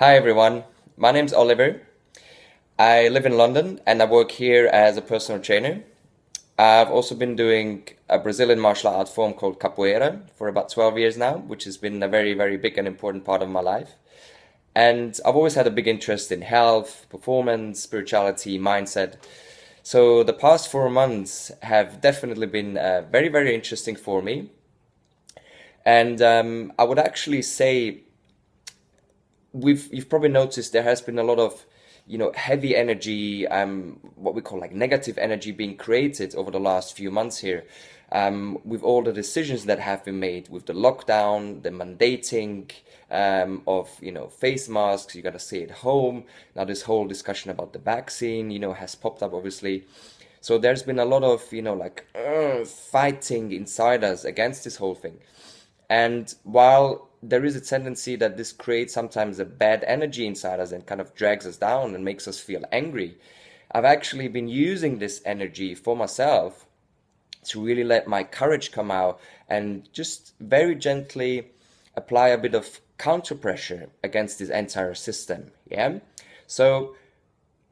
Hi everyone, my name's Oliver. I live in London and I work here as a personal trainer. I've also been doing a Brazilian martial art form called capoeira for about 12 years now, which has been a very, very big and important part of my life. And I've always had a big interest in health, performance, spirituality, mindset. So the past four months have definitely been uh, very, very interesting for me. And um, I would actually say we've you've probably noticed there has been a lot of you know heavy energy um what we call like negative energy being created over the last few months here. Um, with all the decisions that have been made with the lockdown the mandating um, of you know face masks you got to stay at home. Now this whole discussion about the vaccine you know has popped up obviously. So there's been a lot of you know like uh, fighting inside us against this whole thing and while there is a tendency that this creates sometimes a bad energy inside us and kind of drags us down and makes us feel angry. I've actually been using this energy for myself to really let my courage come out and just very gently apply a bit of counter pressure against this entire system. Yeah. So,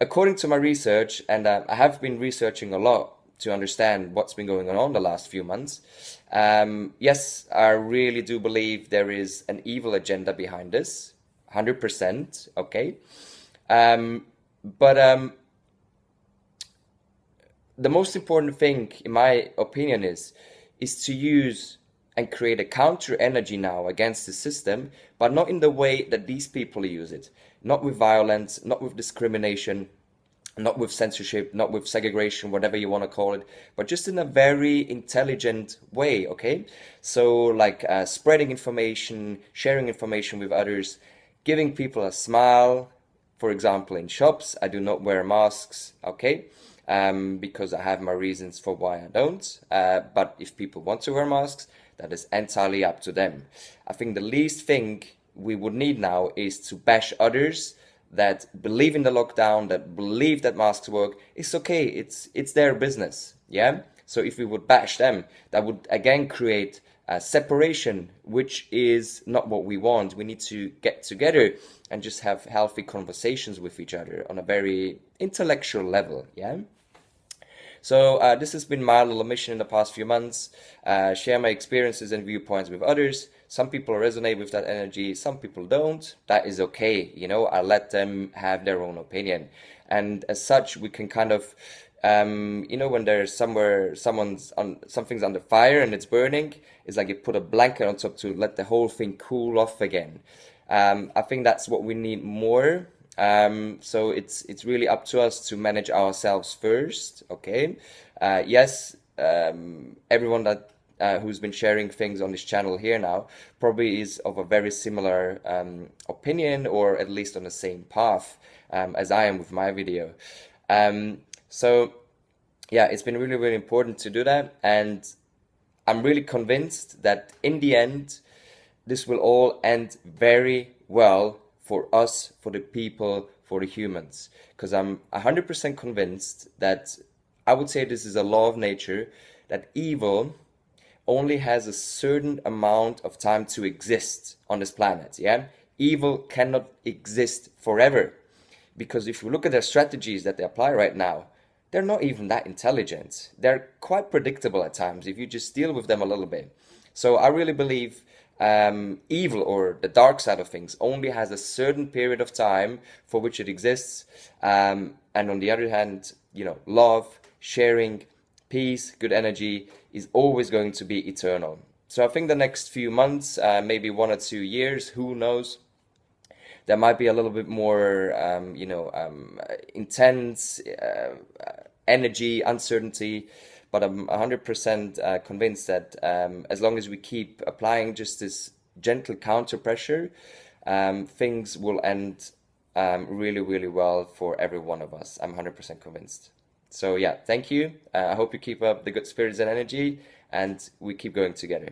according to my research, and uh, I have been researching a lot to understand what's been going on the last few months. Um, yes, I really do believe there is an evil agenda behind this, 100%, okay? Um, but um, the most important thing, in my opinion, is, is to use and create a counter energy now against the system, but not in the way that these people use it. Not with violence, not with discrimination, not with censorship, not with segregation, whatever you want to call it, but just in a very intelligent way, okay? So, like uh, spreading information, sharing information with others, giving people a smile. For example, in shops, I do not wear masks, okay? Um, because I have my reasons for why I don't. Uh, but if people want to wear masks, that is entirely up to them. I think the least thing we would need now is to bash others that believe in the lockdown, that believe that masks work, it's okay. It's it's their business. Yeah. So if we would bash them, that would again create a separation, which is not what we want. We need to get together and just have healthy conversations with each other on a very intellectual level. Yeah. So uh, this has been my little mission in the past few months. Uh, share my experiences and viewpoints with others. Some people resonate with that energy, some people don't. That is okay, you know, I let them have their own opinion. And as such, we can kind of, um, you know, when there's somewhere, someone's on, something's under fire and it's burning, it's like you put a blanket on top to let the whole thing cool off again. Um, I think that's what we need more um, so it's it's really up to us to manage ourselves first. Okay. Uh, yes, um, everyone that uh, who's been sharing things on this channel here now probably is of a very similar um, opinion or at least on the same path um, as I am with my video. Um, so yeah, it's been really really important to do that, and I'm really convinced that in the end, this will all end very well for us, for the people, for the humans. Because I'm 100% convinced that I would say this is a law of nature that evil only has a certain amount of time to exist on this planet. Yeah, evil cannot exist forever because if you look at their strategies that they apply right now, they're not even that intelligent. They're quite predictable at times if you just deal with them a little bit. So I really believe um, evil or the dark side of things only has a certain period of time for which it exists. Um, and on the other hand, you know, love, sharing, peace, good energy is always going to be eternal. So I think the next few months, uh, maybe one or two years, who knows, there might be a little bit more, um, you know, um, intense uh, energy, uncertainty, but I'm 100% uh, convinced that um, as long as we keep applying just this gentle counter pressure, um, things will end um, really, really well for every one of us. I'm 100% convinced. So yeah, thank you. Uh, I hope you keep up the good spirits and energy and we keep going together.